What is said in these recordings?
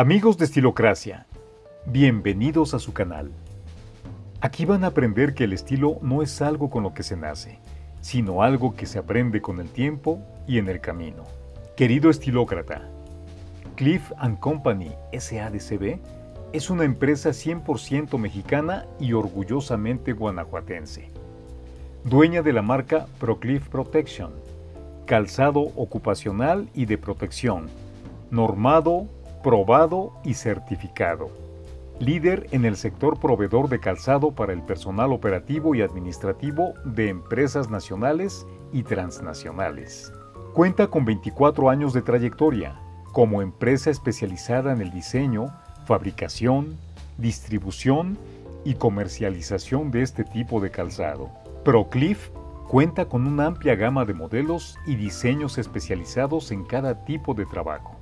Amigos de Estilocracia, bienvenidos a su canal. Aquí van a aprender que el estilo no es algo con lo que se nace, sino algo que se aprende con el tiempo y en el camino. Querido estilócrata, Cliff ⁇ Company SADCB es una empresa 100% mexicana y orgullosamente guanajuatense. Dueña de la marca ProCliff Protection, calzado ocupacional y de protección, normado, probado y certificado. Líder en el sector proveedor de calzado para el personal operativo y administrativo de empresas nacionales y transnacionales. Cuenta con 24 años de trayectoria como empresa especializada en el diseño, fabricación, distribución y comercialización de este tipo de calzado. ProCliff cuenta con una amplia gama de modelos y diseños especializados en cada tipo de trabajo,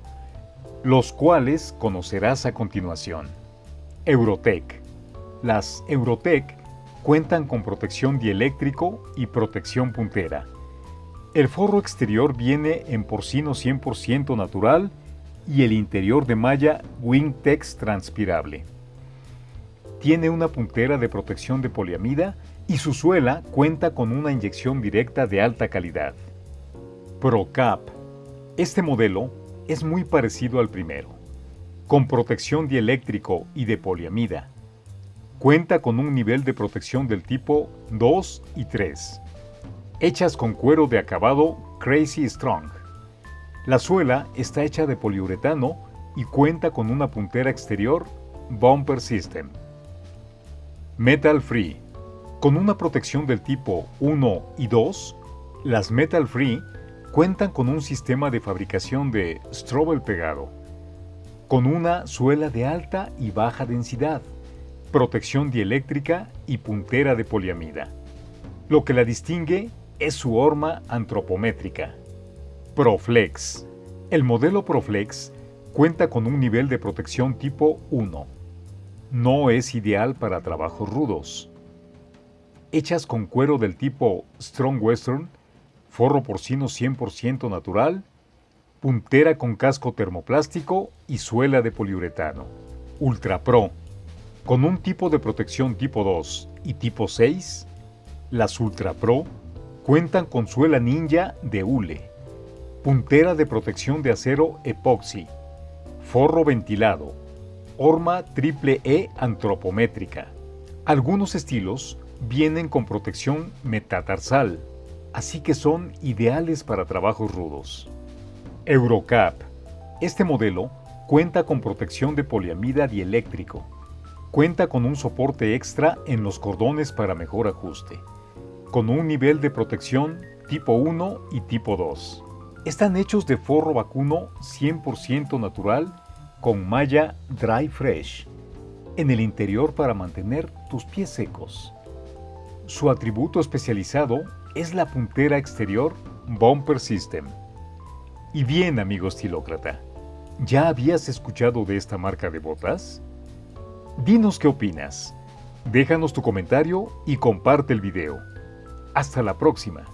los cuales conocerás a continuación. Eurotech. Las Eurotech cuentan con protección dieléctrico y protección puntera. El forro exterior viene en porcino 100% natural y el interior de malla Wingtex transpirable. Tiene una puntera de protección de poliamida y su suela cuenta con una inyección directa de alta calidad. ProCap. Este modelo es muy parecido al primero, con protección dieléctrico y de poliamida. Cuenta con un nivel de protección del tipo 2 y 3, hechas con cuero de acabado Crazy Strong. La suela está hecha de poliuretano y cuenta con una puntera exterior Bumper System. Metal Free con una protección del tipo 1 y 2, las Metal Free cuentan con un sistema de fabricación de Strobel pegado, con una suela de alta y baja densidad, protección dieléctrica y puntera de poliamida. Lo que la distingue es su horma antropométrica. Proflex. El modelo Proflex cuenta con un nivel de protección tipo 1. No es ideal para trabajos rudos hechas con cuero del tipo Strong Western, forro porcino 100% natural, puntera con casco termoplástico y suela de poliuretano. Ultra Pro. Con un tipo de protección tipo 2 y tipo 6, las Ultra Pro cuentan con suela ninja de hule, puntera de protección de acero epoxi, forro ventilado, horma triple E antropométrica. Algunos estilos vienen con protección metatarsal, así que son ideales para trabajos rudos. Eurocap. Este modelo cuenta con protección de poliamida dieléctrico. Cuenta con un soporte extra en los cordones para mejor ajuste, con un nivel de protección tipo 1 y tipo 2. Están hechos de forro vacuno 100% natural con malla Dry Fresh en el interior para mantener tus pies secos. Su atributo especializado es la puntera exterior Bumper System. Y bien, amigo estilócrata, ¿ya habías escuchado de esta marca de botas? Dinos qué opinas. Déjanos tu comentario y comparte el video. Hasta la próxima.